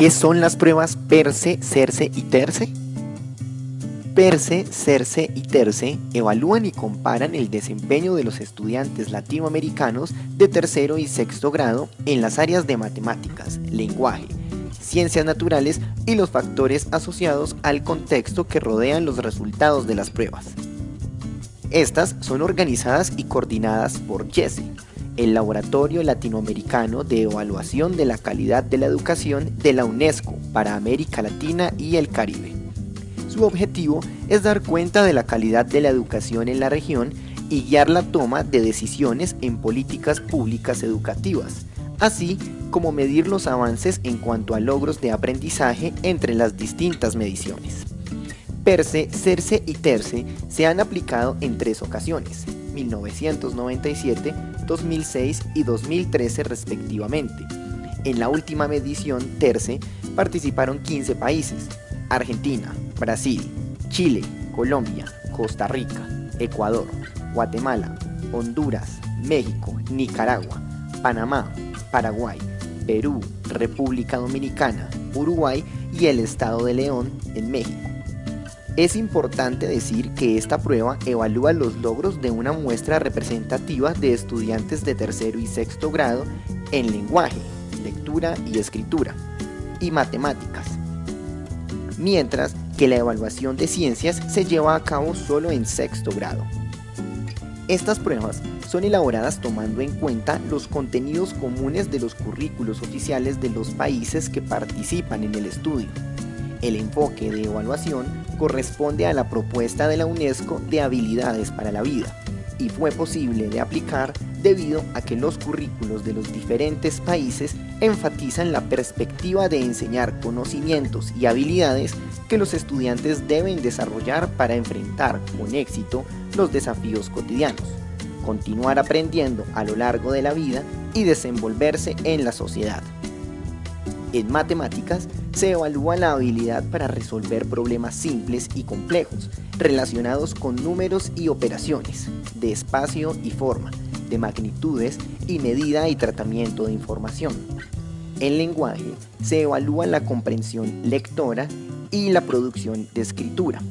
¿Qué son las pruebas PERCE, CERCE y TERCE? PERCE, CERCE y TERCE evalúan y comparan el desempeño de los estudiantes latinoamericanos de tercero y sexto grado en las áreas de matemáticas, lenguaje, ciencias naturales y los factores asociados al contexto que rodean los resultados de las pruebas. Estas son organizadas y coordinadas por JESE, el Laboratorio Latinoamericano de Evaluación de la Calidad de la Educación de la UNESCO para América Latina y el Caribe. Su objetivo es dar cuenta de la calidad de la educación en la región y guiar la toma de decisiones en políticas públicas educativas, así como medir los avances en cuanto a logros de aprendizaje entre las distintas mediciones. PERCE, CERCE y TERCE se han aplicado en tres ocasiones, 1997, 2006 y 2013 respectivamente. En la última medición TERCE participaron 15 países, Argentina, Brasil, Chile, Colombia, Costa Rica, Ecuador, Guatemala, Honduras, México, Nicaragua, Panamá, Paraguay, Perú, República Dominicana, Uruguay y el Estado de León en México. Es importante decir que esta prueba evalúa los logros de una muestra representativa de estudiantes de tercero y sexto grado en lenguaje, lectura y escritura, y matemáticas, mientras que la evaluación de ciencias se lleva a cabo solo en sexto grado. Estas pruebas son elaboradas tomando en cuenta los contenidos comunes de los currículos oficiales de los países que participan en el estudio, el enfoque de evaluación corresponde a la propuesta de la UNESCO de habilidades para la vida y fue posible de aplicar debido a que los currículos de los diferentes países enfatizan la perspectiva de enseñar conocimientos y habilidades que los estudiantes deben desarrollar para enfrentar con éxito los desafíos cotidianos, continuar aprendiendo a lo largo de la vida y desenvolverse en la sociedad. En matemáticas se evalúa la habilidad para resolver problemas simples y complejos relacionados con números y operaciones, de espacio y forma, de magnitudes y medida y tratamiento de información. En lenguaje se evalúa la comprensión lectora y la producción de escritura,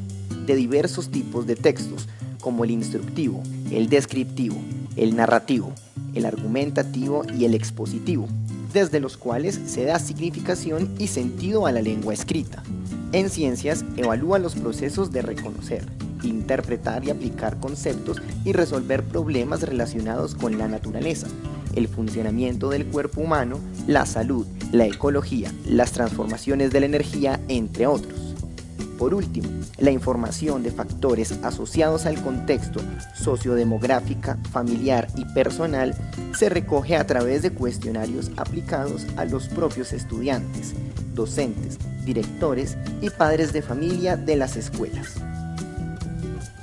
de diversos tipos de textos, como el instructivo, el descriptivo, el narrativo, el argumentativo y el expositivo, desde los cuales se da significación y sentido a la lengua escrita. En ciencias, evalúa los procesos de reconocer, interpretar y aplicar conceptos y resolver problemas relacionados con la naturaleza, el funcionamiento del cuerpo humano, la salud, la ecología, las transformaciones de la energía, entre otros. Por último, la información de factores asociados al contexto sociodemográfica, familiar y personal se recoge a través de cuestionarios aplicados a los propios estudiantes, docentes, directores y padres de familia de las escuelas.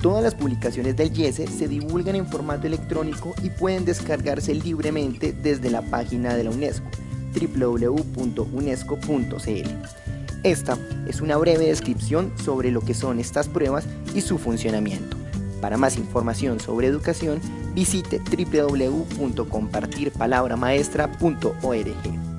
Todas las publicaciones del YESE se divulgan en formato electrónico y pueden descargarse libremente desde la página de la UNESCO, www.unesco.cl. Esta es una breve descripción sobre lo que son estas pruebas y su funcionamiento. Para más información sobre educación, visite www.compartirpalabramaestra.org.